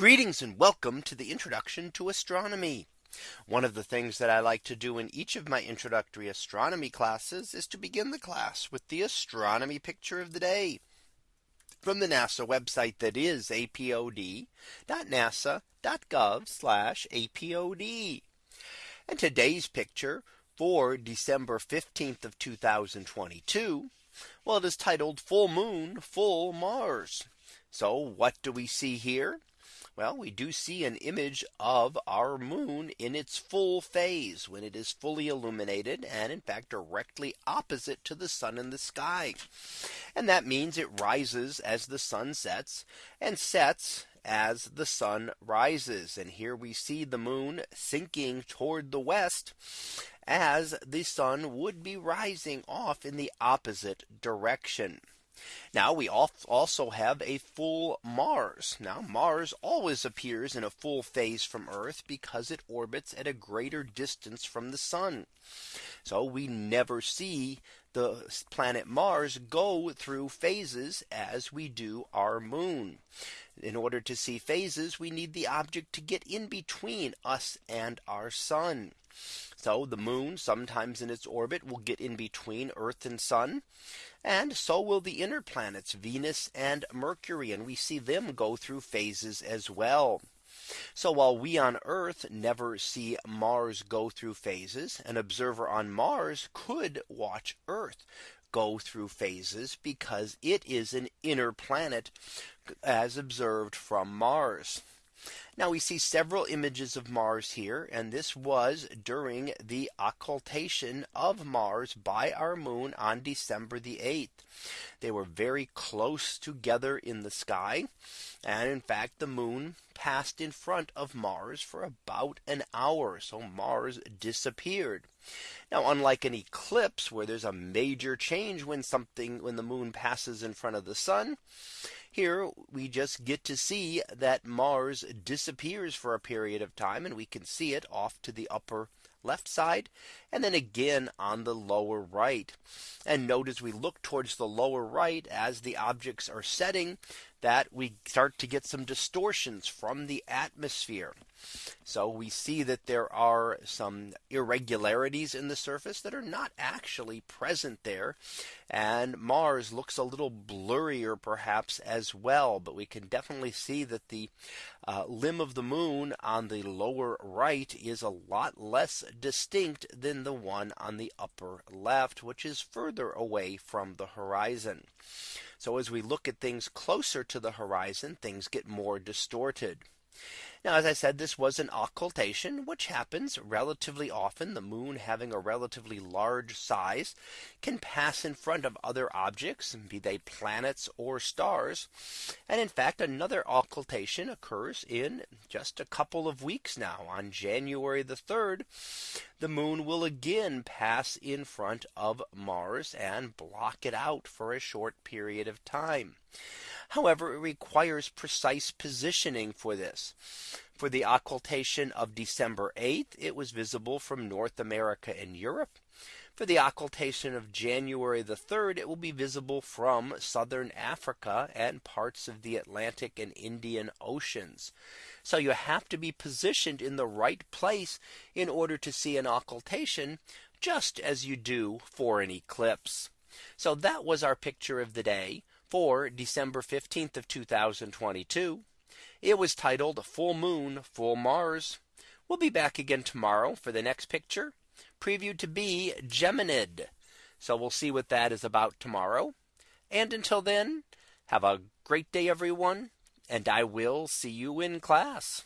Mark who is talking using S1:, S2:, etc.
S1: Greetings and welcome to the introduction to astronomy. One of the things that I like to do in each of my introductory astronomy classes is to begin the class with the astronomy picture of the day from the NASA website that is apod.nasa.gov apod. And today's picture for December 15th of 2022. Well, it is titled full moon full Mars. So what do we see here? Well, we do see an image of our moon in its full phase when it is fully illuminated and in fact directly opposite to the sun in the sky. And that means it rises as the sun sets and sets as the sun rises. And here we see the moon sinking toward the west as the sun would be rising off in the opposite direction. Now we also have a full Mars. Now Mars always appears in a full phase from Earth because it orbits at a greater distance from the sun. So we never see the planet Mars go through phases as we do our moon in order to see phases, we need the object to get in between us and our sun. So the moon sometimes in its orbit will get in between Earth and sun. And so will the inner planets Venus and Mercury. And we see them go through phases as well. So while we on Earth never see Mars go through phases, an observer on Mars could watch Earth go through phases because it is an inner planet as observed from Mars. Now we see several images of Mars here and this was during the occultation of Mars by our moon on December the 8th. They were very close together in the sky and in fact the moon passed in front of Mars for about an hour. So Mars disappeared. Now, unlike an eclipse where there's a major change when something when the moon passes in front of the sun, here we just get to see that Mars disappears for a period of time and we can see it off to the upper left side and then again on the lower right. And notice we look towards the lower right as the objects are setting that we start to get some distortions from the atmosphere. So we see that there are some irregularities in the surface that are not actually present there. And Mars looks a little blurrier perhaps as well. But we can definitely see that the uh, limb of the moon on the lower right is a lot less distinct than the one on the upper left, which is further away from the horizon. So as we look at things closer to the horizon, things get more distorted. Now, as I said, this was an occultation, which happens relatively often. The moon having a relatively large size can pass in front of other objects, be they planets or stars. And in fact, another occultation occurs in just a couple of weeks now on January the 3rd. The moon will again pass in front of Mars and block it out for a short period of time. However, it requires precise positioning for this. For the occultation of December 8th, it was visible from North America and Europe. For the occultation of January the 3rd, it will be visible from southern Africa and parts of the Atlantic and Indian Oceans. So you have to be positioned in the right place in order to see an occultation, just as you do for an eclipse. So that was our picture of the day for December 15th of 2022. It was titled Full Moon, Full Mars. We'll be back again tomorrow for the next picture previewed to be Geminid. So we'll see what that is about tomorrow. And until then, have a great day, everyone, and I will see you in class.